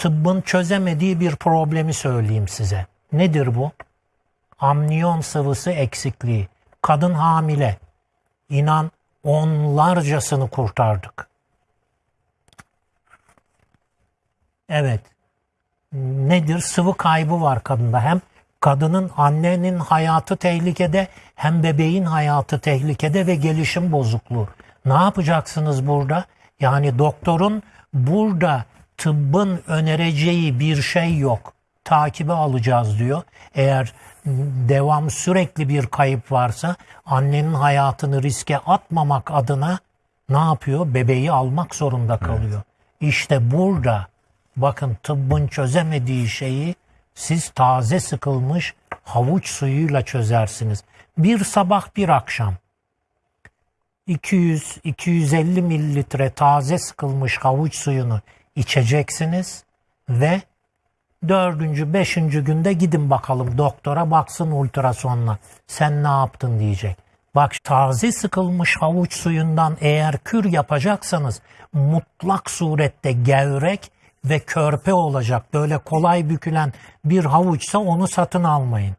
tıbbın çözemediği bir problemi söyleyeyim size. Nedir bu? Amniyon sıvısı eksikliği. Kadın hamile. İnan onlarcasını kurtardık. Evet. Nedir? Sıvı kaybı var kadında. Hem kadının annenin hayatı tehlikede hem bebeğin hayatı tehlikede ve gelişim bozukluğu. Ne yapacaksınız burada? Yani doktorun burada tıbbın önereceği bir şey yok. Takibe alacağız diyor. Eğer devam sürekli bir kayıp varsa annenin hayatını riske atmamak adına ne yapıyor? Bebeği almak zorunda kalıyor. İşte burada bakın tıbbın çözemediği şeyi siz taze sıkılmış havuç suyuyla çözersiniz. Bir sabah bir akşam 200-250 mililitre taze sıkılmış havuç suyunu içeceksiniz ve dördüncü, beşinci günde gidin bakalım doktora baksın ultrasonla. Sen ne yaptın diyecek. Bak taze sıkılmış havuç suyundan eğer kür yapacaksanız mutlak surette gevrek ve körpe olacak. Böyle kolay bükülen bir havuçsa onu satın almayın.